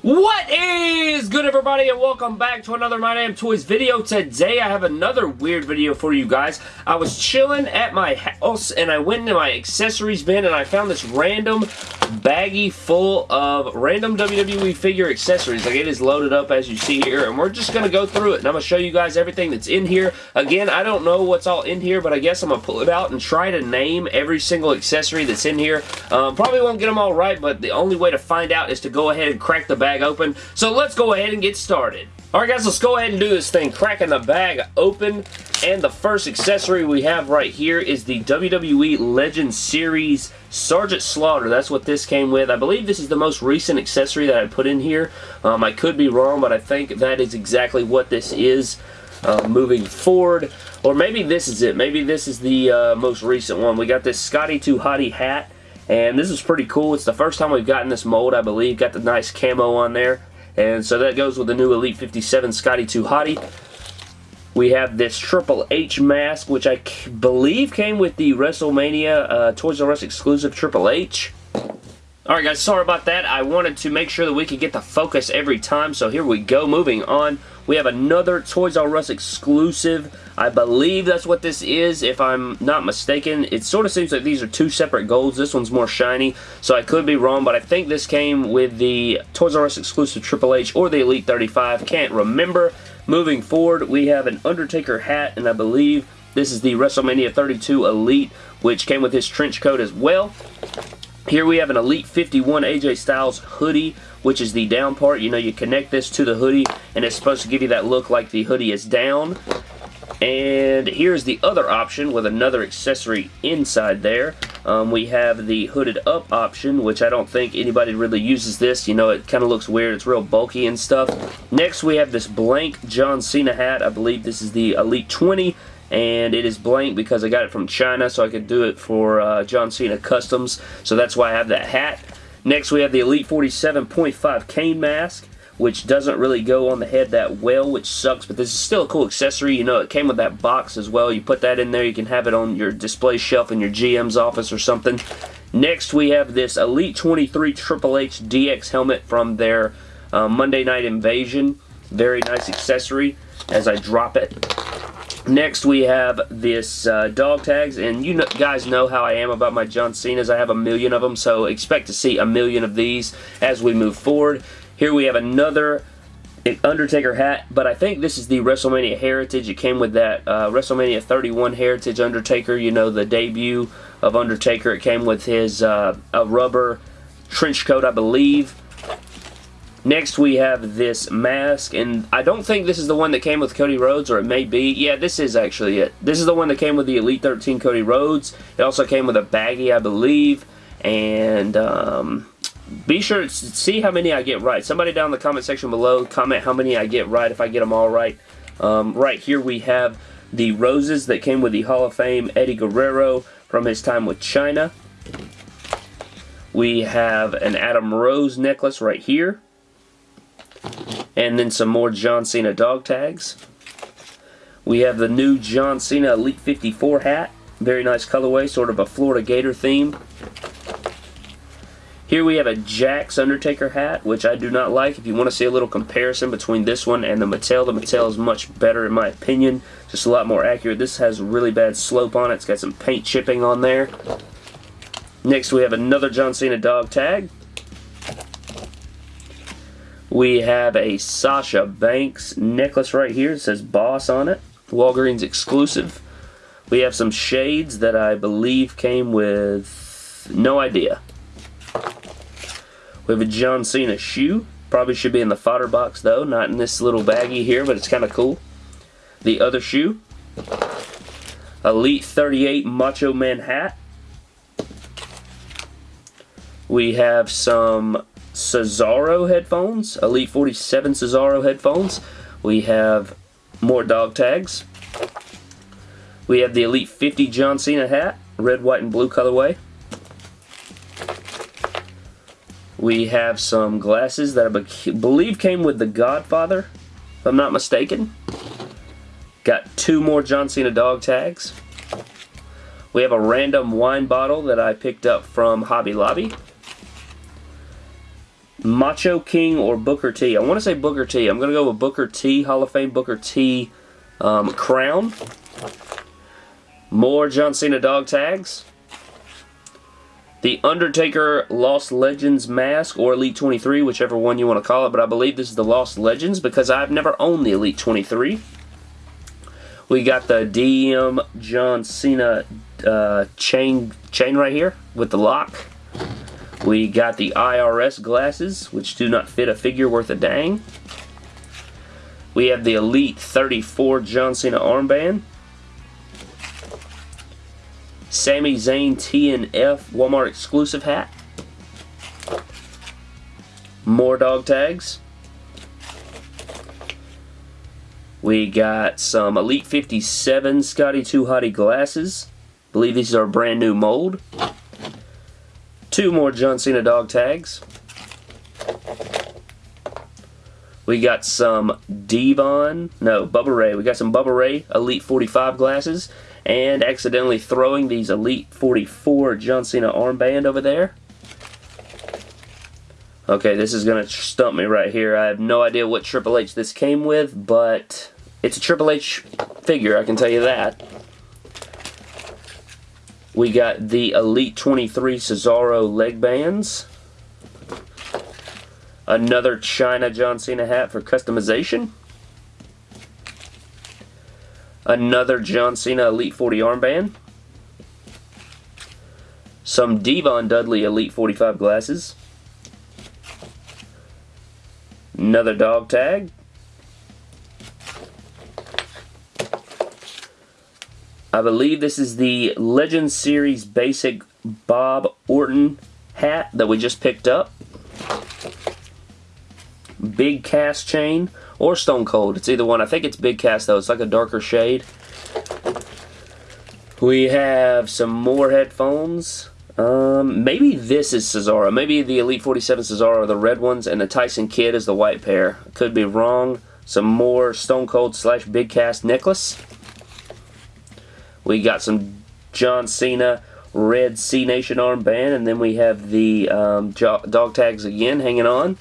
What is good everybody and welcome back to another My Damn Toys video. Today I have another weird video for you guys. I was chilling at my house and I went into my accessories bin and I found this random baggie full of random WWE figure accessories. Like it is loaded up as you see here and we're just going to go through it and I'm going to show you guys everything that's in here. Again, I don't know what's all in here but I guess I'm going to pull it out and try to name every single accessory that's in here. Um, probably won't get them all right but the only way to find out is to go ahead and crack the bag bag open. So let's go ahead and get started. Alright guys, let's go ahead and do this thing. Cracking the bag open. And the first accessory we have right here is the WWE Legend Series Sergeant Slaughter. That's what this came with. I believe this is the most recent accessory that I put in here. Um, I could be wrong, but I think that is exactly what this is. Uh, moving forward. Or maybe this is it. Maybe this is the uh, most recent one. We got this Scotty 2 Hotty hat. And this is pretty cool. It's the first time we've gotten this mold, I believe. Got the nice camo on there. And so that goes with the new Elite 57 Scotty 2 Hotty. We have this Triple H mask, which I believe came with the WrestleMania uh, Toys R Us exclusive Triple H. Alright guys, sorry about that. I wanted to make sure that we could get the focus every time, so here we go. Moving on, we have another Toys R Us exclusive. I believe that's what this is, if I'm not mistaken. It sort of seems like these are two separate golds. This one's more shiny, so I could be wrong, but I think this came with the Toys R Us exclusive Triple H or the Elite 35. Can't remember. Moving forward, we have an Undertaker hat, and I believe this is the WrestleMania 32 Elite, which came with his trench coat as well. Here we have an Elite 51 AJ Styles hoodie, which is the down part. You know, you connect this to the hoodie, and it's supposed to give you that look like the hoodie is down. And here's the other option with another accessory inside there. Um, we have the hooded up option, which I don't think anybody really uses this. You know, it kind of looks weird. It's real bulky and stuff. Next, we have this blank John Cena hat. I believe this is the Elite 20 and it is blank because I got it from China so I could do it for uh, John Cena Customs so that's why I have that hat. Next we have the Elite 47.5 Kane mask which doesn't really go on the head that well, which sucks, but this is still a cool accessory. You know, it came with that box as well. You put that in there, you can have it on your display shelf in your GM's office or something. Next, we have this Elite 23 Triple H DX helmet from their uh, Monday Night Invasion. Very nice accessory as I drop it. Next, we have this uh, dog tags, and you know, guys know how I am about my John Cena's. I have a million of them, so expect to see a million of these as we move forward. Here we have another Undertaker hat, but I think this is the WrestleMania Heritage. It came with that uh, WrestleMania 31 Heritage Undertaker, you know, the debut of Undertaker. It came with his uh, a rubber trench coat, I believe. Next we have this mask, and I don't think this is the one that came with Cody Rhodes, or it may be. Yeah, this is actually it. This is the one that came with the Elite 13 Cody Rhodes. It also came with a baggie, I believe, and um, be sure to see how many I get right. Somebody down in the comment section below, comment how many I get right if I get them all right. Um, right here we have the roses that came with the Hall of Fame Eddie Guerrero from his time with China. We have an Adam Rose necklace right here. And then some more John Cena dog tags. We have the new John Cena Elite 54 hat. Very nice colorway, sort of a Florida Gator theme. Here we have a Jakks Undertaker hat, which I do not like. If you want to see a little comparison between this one and the Mattel, the Mattel is much better in my opinion. Just a lot more accurate. This has really bad slope on it. It's got some paint chipping on there. Next we have another John Cena dog tag. We have a Sasha Banks necklace right here. It says Boss on it. Walgreens exclusive. We have some shades that I believe came with no idea. We have a John Cena shoe. Probably should be in the fodder box though, not in this little baggie here, but it's kind of cool. The other shoe. Elite 38 Macho Man hat. We have some Cesaro headphones, Elite 47 Cesaro headphones. We have more dog tags. We have the Elite 50 John Cena hat, red, white, and blue colorway. We have some glasses that I believe came with The Godfather, if I'm not mistaken. Got two more John Cena dog tags. We have a random wine bottle that I picked up from Hobby Lobby. Macho King or Booker T. I want to say Booker T. I'm going to go with Booker T. Hall of Fame Booker T. Um, crown. More John Cena dog tags. The Undertaker Lost Legends mask or Elite 23, whichever one you want to call it, but I believe this is the Lost Legends because I've never owned the Elite 23. We got the DM John Cena uh, chain chain right here with the lock. We got the IRS glasses, which do not fit a figure worth a dang. We have the Elite 34 John Cena armband. Sami Zayn TNF Walmart exclusive hat. More dog tags. We got some Elite 57 Scotty 2 Hotty glasses. believe these are brand new mold. Two more John Cena dog tags. We got some D-Von, no, Bubba Ray. We got some Bubba Ray Elite 45 glasses and accidentally throwing these Elite 44 John Cena armband over there. Okay, this is going to stump me right here. I have no idea what Triple H this came with, but it's a Triple H figure, I can tell you that. We got the Elite 23 Cesaro leg bands. Another China John Cena hat for customization. Another John Cena Elite 40 armband. Some D-Von Dudley Elite 45 glasses. Another dog tag. I believe this is the Legend Series Basic Bob Orton hat that we just picked up. Big Cass chain or Stone Cold. It's either one. I think it's Big Cass though. It's like a darker shade. We have some more headphones. Um, maybe this is Cesaro. Maybe the Elite 47 Cesaro are the red ones and the Tyson Kidd is the white pair. Could be wrong. Some more Stone Cold slash Big Cass necklace. We got some John Cena red Cenation armband, and then we have the um, dog tags again hanging on.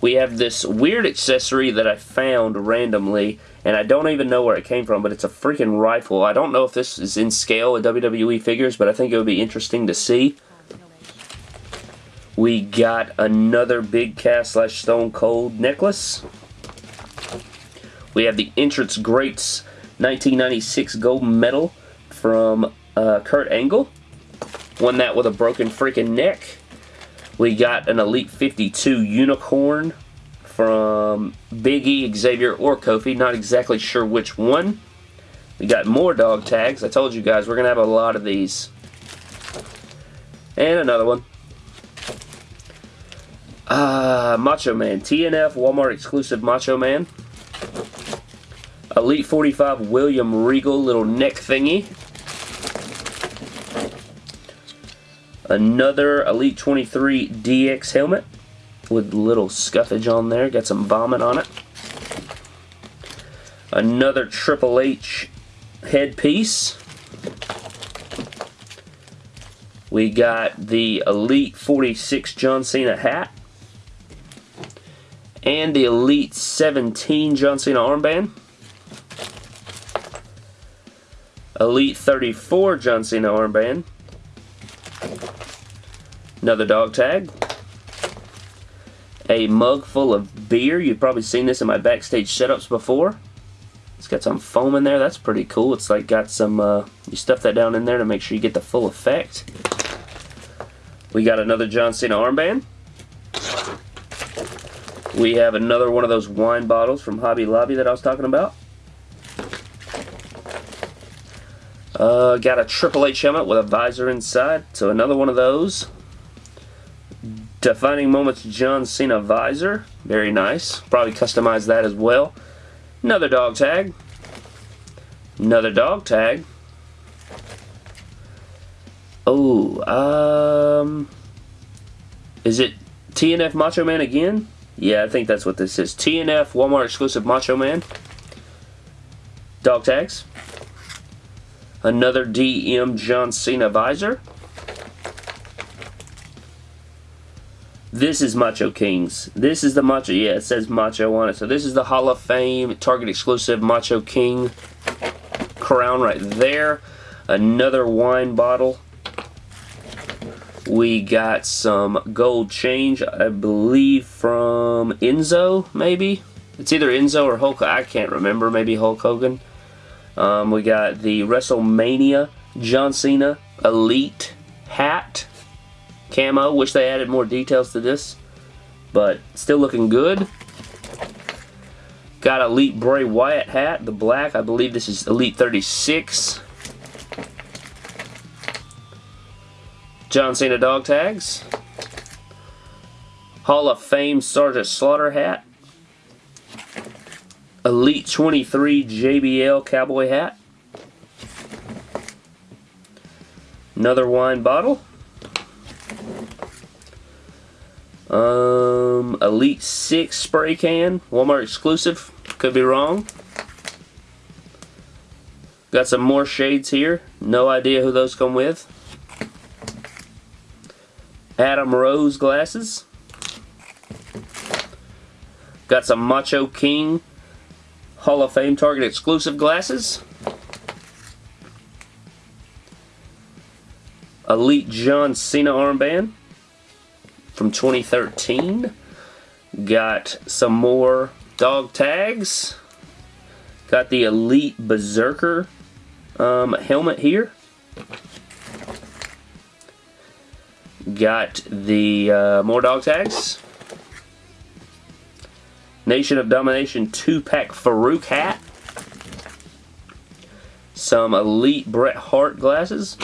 We have this weird accessory that I found randomly, and I don't even know where it came from, but it's a freaking rifle. I don't know if this is in scale with WWE figures, but I think it would be interesting to see. We got another Big Cass slash Stone Cold necklace. We have the Entrance Greats 1996 gold medal from uh, Kurt Angle. Won that with a broken freaking neck. We got an Elite 52 unicorn from Big E, Xavier, or Kofi. Not exactly sure which one. We got more dog tags. I told you guys we're going to have a lot of these. And another one. Uh, Macho Man. TNF Walmart exclusive Macho Man. Elite 45 William Regal little neck thingy. Another Elite 23 DX helmet with little scuffage on there. Got some vomit on it. Another Triple H headpiece. We got the Elite 46 John Cena hat. And the Elite 17 John Cena armband. Elite 34 John Cena armband. Another dog tag. A mug full of beer. You've probably seen this in my backstage setups before. It's got some foam in there. That's pretty cool. It's like got some, uh, you stuff that down in there to make sure you get the full effect. We got another John Cena armband. We have another one of those wine bottles from Hobby Lobby that I was talking about. Uh, got a Triple H helmet with a visor inside, so another one of those. Defining Moments John Cena visor, very nice. Probably customize that as well. Another dog tag. Another dog tag. Oh, um, is it TNF Macho Man again? Yeah, I think that's what this is. TNF Walmart exclusive Macho Man. Dog tags. Another DM John Cena visor. This is Macho Kings. This is the Macho, yeah, it says Macho on it. So this is the Hall of Fame Target exclusive Macho King crown right there. Another wine bottle. We got some gold change, I believe from Enzo, maybe? It's either Enzo or Hulk, I can't remember, maybe Hulk Hogan. Um, we got the WrestleMania John Cena Elite hat camo. Wish they added more details to this, but still looking good. Got Elite Bray Wyatt hat, the black. I believe this is Elite 36. John Cena dog tags. Hall of Fame Sergeant Slaughter hat. Elite 23 JBL cowboy hat. Another wine bottle. Um, Elite 6 spray can. Walmart exclusive. Could be wrong. Got some more shades here. No idea who those come with. Adam Rose glasses. Got some Macho King Hall of Fame Target exclusive glasses. Elite John Cena armband from 2013. Got some more dog tags. Got the Elite Berserker um, helmet here. Got the uh, more dog tags. Nation of Domination 2-pack Farouk hat. Some Elite Bret Hart glasses.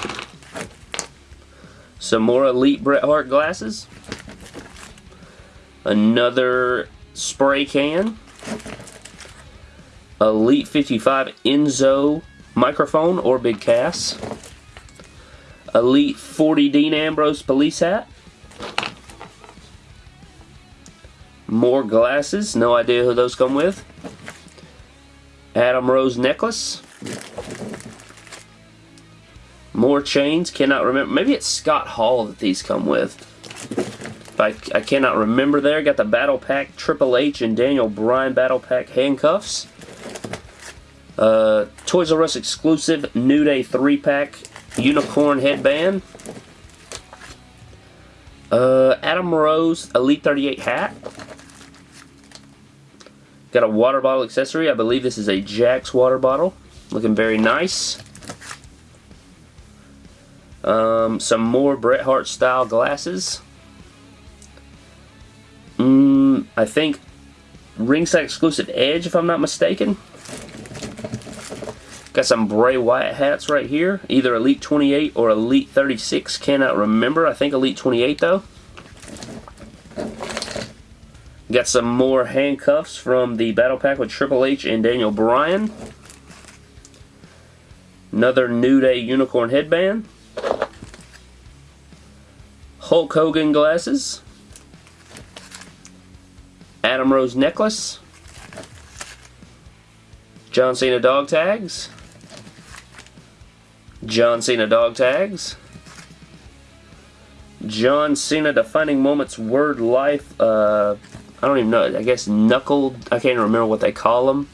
Some more Elite Bret Hart glasses. Another spray can. Elite 55 Enzo microphone or big Cass. Elite 40 Dean Ambrose police hat. More glasses. No idea who those come with. Adam Rose necklace. More chains. Cannot remember. Maybe it's Scott Hall that these come with. I, I cannot remember there. Got the Battle Pack Triple H and Daniel Bryan Battle Pack handcuffs. Uh, Toys R Us exclusive New Day 3-pack unicorn headband. Uh, Adam Rose Elite 38 hat. Got a water bottle accessory. I believe this is a Jakks water bottle. Looking very nice. Um, some more Bret Hart style glasses. Mm, I think ringside exclusive Edge, if I'm not mistaken. Got some Bray Wyatt hats right here. Either Elite 28 or Elite 36. Cannot remember. I think Elite 28 though. Got some more handcuffs from the Battle Pack with Triple H and Daniel Bryan. Another New Day Unicorn headband. Hulk Hogan glasses. Adam Rose necklace. John Cena dog tags. John Cena dog tags. John Cena defining moments word life. Uh, I don't even know. I guess knuckled. I can't remember what they call them.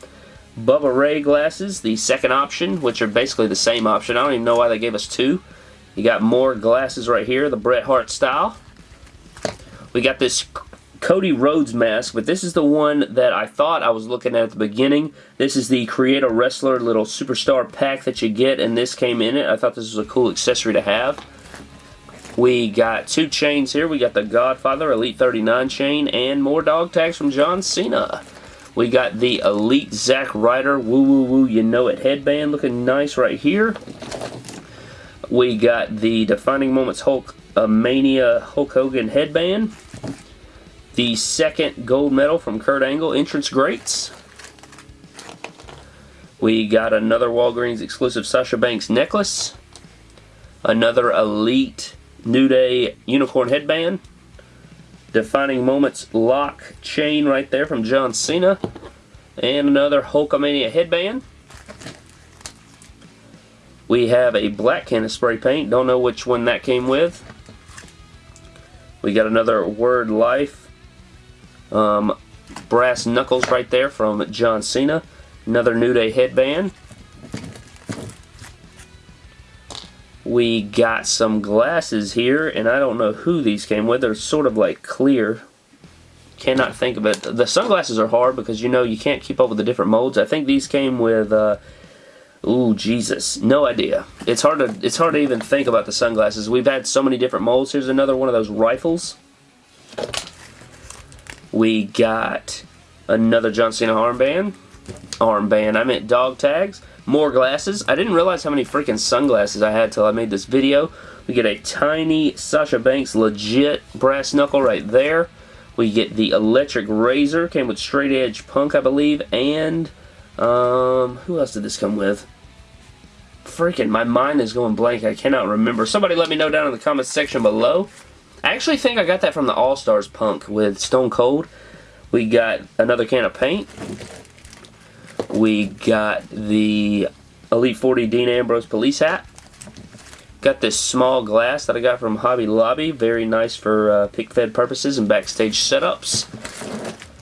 Bubba Ray glasses, the second option, which are basically the same option. I don't even know why they gave us two. You got more glasses right here, the Bret Hart style. We got this Cody Rhodes mask, but this is the one that I thought I was looking at at the beginning. This is the Create a Wrestler little superstar pack that you get, and this came in it. I thought this was a cool accessory to have. We got two chains here. We got the Godfather Elite 39 chain and more dog tags from John Cena. We got the Elite Zack Ryder Woo Woo Woo You Know It headband looking nice right here. We got the Defining Moments Hulk uh, Mania Hulk Hogan headband. The second gold medal from Kurt Angle, Entrance Greats. We got another Walgreens exclusive Sasha Banks necklace. Another Elite New Day Unicorn headband. Defining Moments lock chain right there from John Cena. And another Hulkamania headband. We have a black can of spray paint. Don't know which one that came with. We got another Word Life. Um, brass knuckles right there from John Cena. Another New Day headband. We got some glasses here, and I don't know who these came with. They're sort of like clear. Cannot think of it. The sunglasses are hard because, you know, you can't keep up with the different molds. I think these came with, uh, ooh, Jesus. No idea. It's hard to it's hard to even think about the sunglasses. We've had so many different molds. Here's another one of those rifles. We got another John Cena armband. Armband. I meant dog tags. More glasses. I didn't realize how many freaking sunglasses I had till I made this video. We get a tiny Sasha Banks legit brass knuckle right there. We get the electric razor. Came with straight edge punk, I believe. And, um, who else did this come with? Freaking, my mind is going blank. I cannot remember. Somebody let me know down in the comments section below. I actually think I got that from the All-Stars punk with Stone Cold. We got another can of paint. We got the Elite 40 Dean Ambrose police hat. Got this small glass that I got from Hobby Lobby. Very nice for uh, pick fed purposes and backstage setups.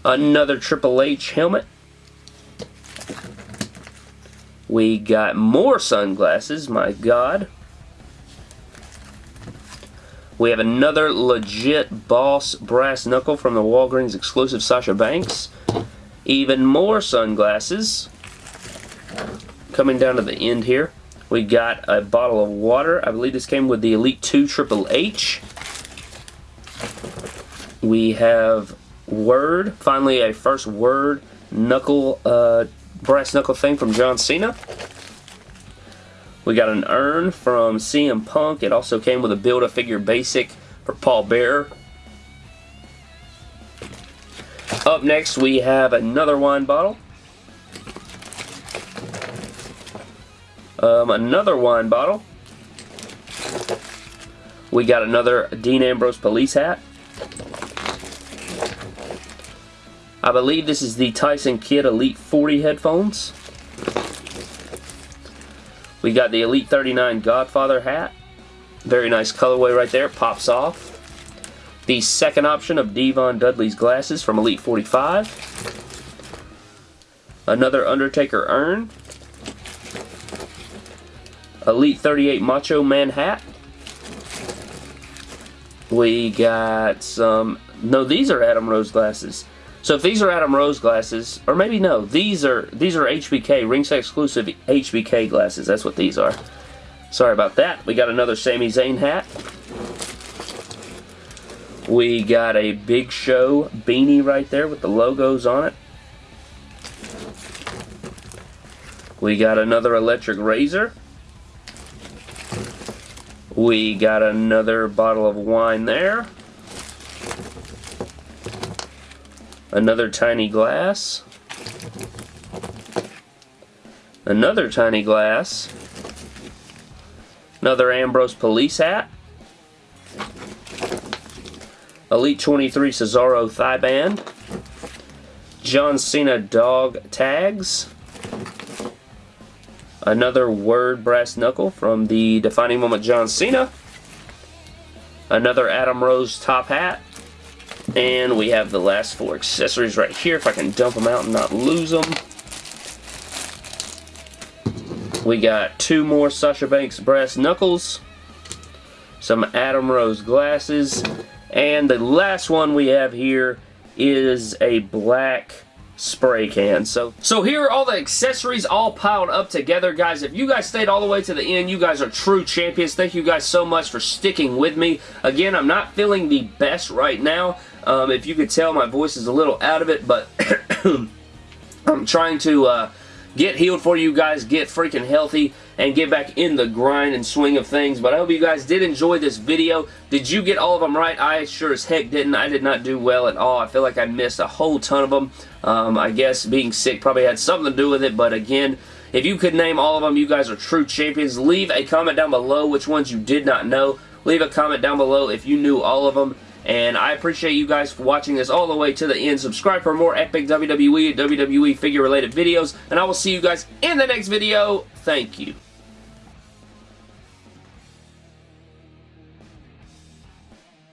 Another Triple H helmet. We got more sunglasses, my god. We have another legit Boss brass knuckle from the Walgreens exclusive Sasha Banks. Even more sunglasses. Coming down to the end here, we got a bottle of water. I believe this came with the Elite 2 Triple H. We have Word. Finally, a first Word knuckle, uh, brass knuckle thing from John Cena. We got an urn from CM Punk. It also came with a Build-A-Figure Basic for Paul Bearer. Up next, we have another wine bottle. Um, another wine bottle. We got another Dean Ambrose police hat. I believe this is the Tyson Kidd Elite 40 headphones. We got the Elite 39 Godfather hat. Very nice colorway right there. Pops off. The second option of D-Von Dudley's glasses from Elite 45. Another Undertaker urn. Elite 38 Macho Man hat. We got some... No, these are Adam Rose glasses. So if these are Adam Rose glasses, or maybe no, these are these are HBK, ringside exclusive HBK glasses. That's what these are. Sorry about that. We got another Sami Zayn hat. We got a Big Show beanie right there with the logos on it. We got another electric razor. We got another bottle of wine there. Another tiny glass. Another tiny glass. Another Ambrose police hat. Elite 23 Cesaro thigh band. John Cena dog tags. Another word brass knuckle from the Defining Moment John Cena. Another Adam Rose top hat. And we have the last four accessories right here, if I can dump them out and not lose them. We got two more Sasha Banks brass knuckles. Some Adam Rose glasses. And the last one we have here is a black spray can. So, so here are all the accessories all piled up together, guys. If you guys stayed all the way to the end, you guys are true champions. Thank you guys so much for sticking with me. Again, I'm not feeling the best right now. Um, if you could tell, my voice is a little out of it, but I'm trying to... Uh, get healed for you guys, get freaking healthy, and get back in the grind and swing of things. But I hope you guys did enjoy this video. Did you get all of them right? I sure as heck didn't. I did not do well at all. I feel like I missed a whole ton of them. Um, I guess being sick probably had something to do with it, but again, if you could name all of them, you guys are true champions. Leave a comment down below which ones you did not know. Leave a comment down below if you knew all of them. And I appreciate you guys for watching this all the way to the end. Subscribe for more epic WWE WWE figure related videos. And I will see you guys in the next video. Thank you.